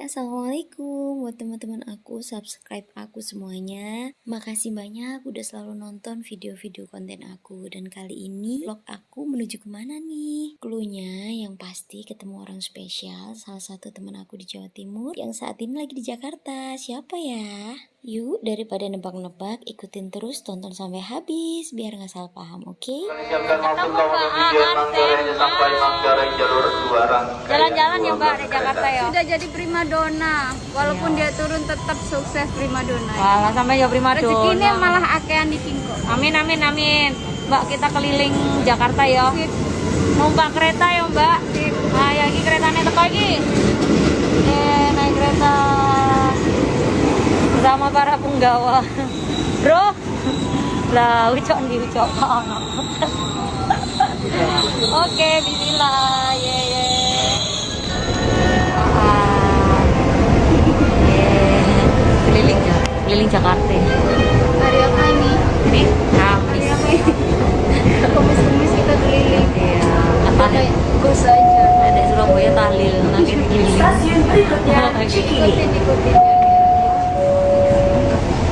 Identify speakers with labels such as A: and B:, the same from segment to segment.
A: Assalamualaikum buat teman-teman aku, subscribe aku semuanya. Makasih banyak udah selalu nonton video-video konten aku. Dan kali ini vlog aku menuju ke mana nih? Cluenya yang pasti ketemu orang spesial, salah satu teman aku di Jawa Timur yang saat ini lagi di Jakarta. Siapa ya? Yuk, daripada nebak-nebak, ikutin terus tonton sampai habis biar nggak salah paham, oke? Okay?
B: Jalan-jalan ya Mbak di Jakarta ya. Sudah jadi primadona, walaupun dia turun tetap sukses primadona.
C: Walah sampai ya primadona.
B: Rezekinya malah akean di Kingko.
C: Amin amin amin. Mbak kita keliling Jakarta ya. Numpak kereta ya Mbak. Nah, ya ini keretanya teko iki. Eh, naik kereta bersama para penggawa. Bro. Lah, ucok ndi ucok Oke, bismillah. Ye ye. Keliling ya, keliling Jakarta.
B: Hari apa ini?
C: Ini Kamis.
B: apa ini? Kumis-kumis kita keliling.
C: Iya, katanya
B: Gus aja.
C: ada Surabaya tahlil nanti keliling.
B: Ya,
C: Oke.
B: ikutin ikutin.
D: Next station, Cikini.
C: Sama dia primadona Banjura. Ayo nasa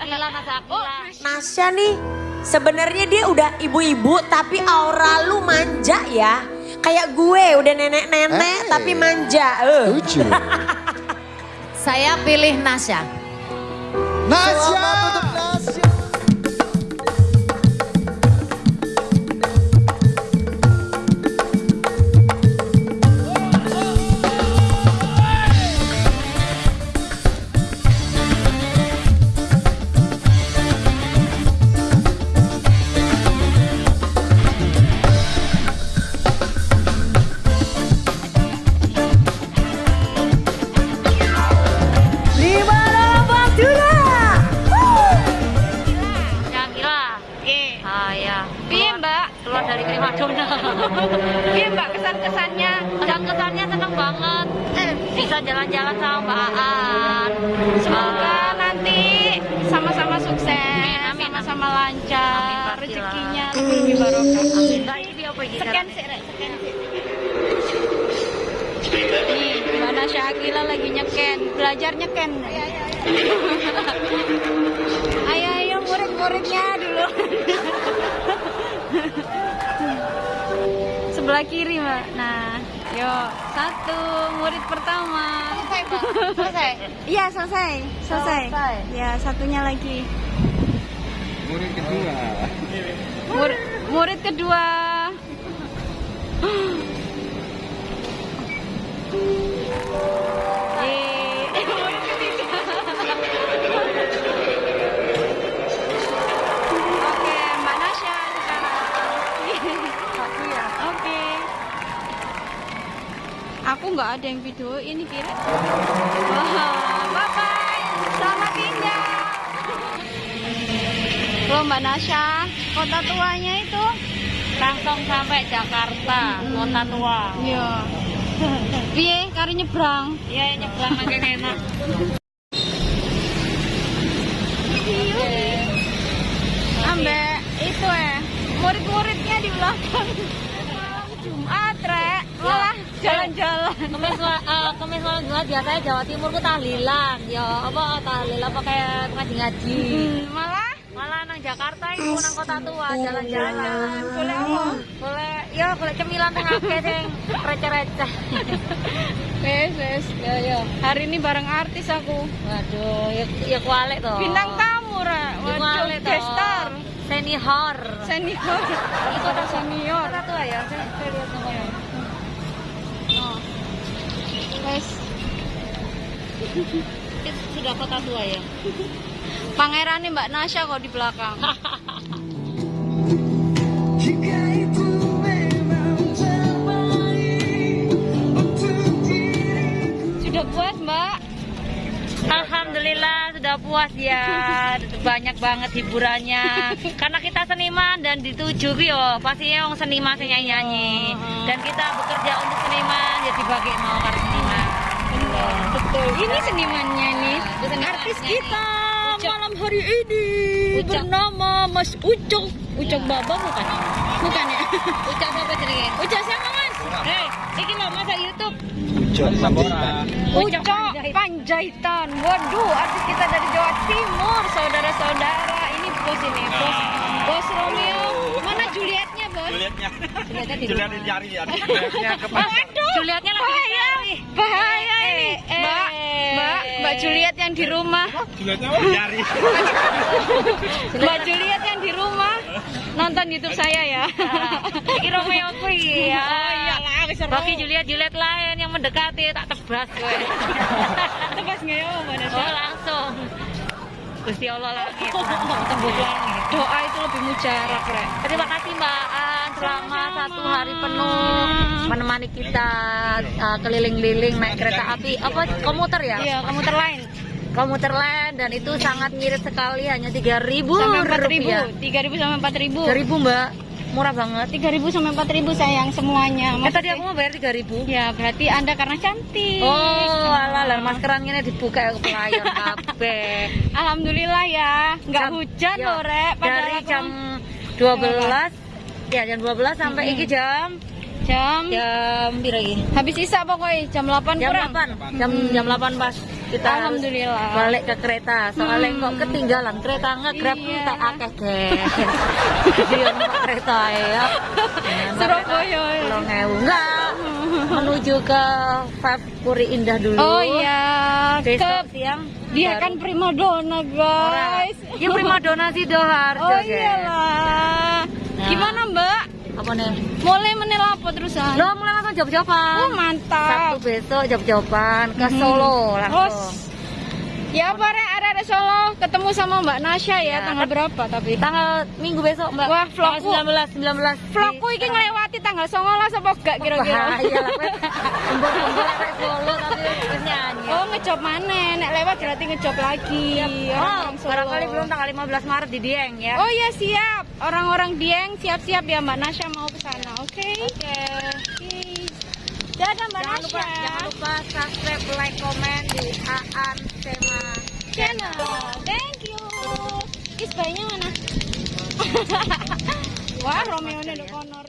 C: Akila, nasa Akila.
E: Nasya nih sebenarnya dia udah ibu-ibu tapi aura lu manja ya. Kayak gue udah nenek-nenek
F: Eh.
E: tapi manja.
F: Lucu.
G: Saya pilih Nasya.
F: Nasya.
B: Piye Mbak kesan-kesannya?
C: Dan kesannya seneng banget. Bisa jalan-jalan sama Mbak Aan.
B: Semoga
C: Ah,
B: nanti sama-sama sukses, sama-sama lancar, rezekinya lebih barokah.
C: Amin.
B: Sekian sih, sekian sih. Nih, Mbak Nasya Akila lagi nyeken, belajar nyeken. ayo, ayo murid-muridnya dulu. Sebelah kiri, Mbak. Nah, yuk, satu murid pertama. Selesai, Mbak. Selesai. Iya, selesai. Selesai. Ya, satunya lagi.
F: Murid kedua.
B: Mur- murid kedua. Aku nggak ada yang video ini kira. Wah, bye bye. Selamat tinggal. Loh Mbak Nasya, kota tuanya itu?
C: Langsung sampai Jakarta, kota tua.
B: Iya. Piye kari nyebrang?
C: Ya nyebrang makin enak.
B: Ambek itu eh murid-muridnya di belakang. Jumat, Rek. Malah jalan-jalan.
C: Kemis wa- eh, kemis malam Jumat biasanya Jawa Timur ku tahlilan. Ya apa tahlil apa kayak ngaji-ngaji.
B: Hmm, malah
C: Malah nang Jakarta itu nang kota tua jalan-jalan.
B: boleh apa?
C: Boleh ya boleh cemilan tengah akeh sing receh-receh.
B: Wes, wes. Ya, ya. Hari ini bareng artis aku.
C: Waduh, ya, ya kualik toh.
B: Bintang tamu, Rek.
C: Ya
B: Waduh, gestar.
C: Senior.
B: Senior. Kota senior.
C: Kota tua ya, saya saya lihat nomornya.
B: Oh. Wes.
C: Itu sudah kota tua ya.
B: Pangerannya Mbak Nasya kok di belakang. Sudah puas, Mbak?
C: Alhamdulillah sudah puas ya banyak banget hiburannya karena kita seniman dan dituju yo pasti yang seniman sing nyanyi nyanyi dan kita bekerja untuk seniman mau karo seniman
B: Betul. Ini senimannya nih. Artis kita malam hari ini
C: Ucok.
B: bernama Mas Ucok. Ucok Baba bukan? Bukan ya?
C: Ucap apa jenenge?
B: Ucok siapa Mas?
C: Hei, iki lho masa YouTube.
F: Ucok Sabora.
B: Ucok Panjaitan. Waduh, artis kita dari Jawa Timur, saudara-saudara. Ini bos ini, bos. Bos Romeo. Mana Julietnya, bos?
F: Julietnya.
C: Di
F: Juliet dicari ya. Julietnya ke
B: Waduh.
C: Julietnya lagi
B: bahaya, bahaya ini.
C: eh,
B: Mbak,
C: eh.
B: Mbak, Mbak Juliet yang di rumah.
F: Julietnya dicari.
B: Mbak Juliet yang di rumah nonton YouTube saya ya.
C: Iki Romeo kuwi ya.
B: Oh seru.
C: Bagi Juliet Juliet lain yang mendekati tak tebas kowe.
B: Tebas nggak ya, Mbak?
C: Oh langsung. Gusti Allah langit, tembus langit.
B: Doa itu lebih mujarab, Rek.
C: Terima kasih Mbak selama satu hari penuh menemani kita uh, keliling-liling naik kereta api apa komuter ya?
B: Iya, komuter lain.
C: Komuter lain dan itu sangat ngirit sekali hanya 3000
B: Sampai 4000,
C: rupiah.
B: 3000 sampai 4000.
C: 3000 Mbak, murah banget.
B: 3000 sampai 4000 sayang semuanya.
C: Eh, tadi aku mau bayar 3000
B: Ya, berarti Anda karena cantik.
C: Oh, alah, lah maskeran ini dibuka ke pelayan kabeh.
B: Alhamdulillah ya, nggak
C: Jam-
B: hujan
C: ya,
B: loh, Rek.
C: Dari
B: aku-
C: jam 12 ya jam 12 sampai iki jam
B: jam
C: jam iki?
B: habis isa pokoknya jam 8
C: Jam
B: kurang.
C: 8. Jam jam 8 pas kita
B: Alhamdulillah.
C: balik ke kereta. Soalnya kok ketinggalan kereta ngegrab
B: Iya.
C: tak akeh guys. Dia kereta ya.
B: Surabaya ya.
C: Belum enggak menuju ke Five Puri Indah dulu.
B: Oh iya,
C: Besok
B: ke
C: siang
B: dia
C: baru-
B: kan primadona guys.
C: Ya prima dona sih Doharjo,
B: Oh
C: guys.
B: iyalah.
C: Nah.
B: Gimana Mbak?
C: Apa nih?
B: Mulai menel apa terusan?
C: Lo mulai langsung job-joban.
B: Oh mantap.
C: Sabtu besok job-joban ke Solo
B: Oh,
C: langsung.
B: ya apa Rek? Ada Solo ketemu sama Mbak Nasya ya,
C: Ya,
B: tanggal berapa tapi?
C: Tanggal Minggu besok, Mbak.
B: Wah, vlogku.
C: 19 19.
B: Vlogku ini ngelewati tanggal 19 apa gak kira-kira?
C: Bahaya lah, Solo tapi wis nyanyi.
B: Oh ngejob mana? Nek lewat berarti ngejob lagi.
C: Oh,
B: Orang-orang Solo.
C: barangkali belum tanggal 15 Maret di Dieng ya.
B: Oh iya siap. Orang-orang Dieng siap-siap ya Mbak Nasya mau ke sana. Oke.
C: Oke.
B: Dadah Mbak
C: Jangan lupa,
B: Nasya.
C: jangan lupa subscribe, like, komen di Aan Sema
B: channel. Thank you. Is mana? Wah, Romeo ini udah konor.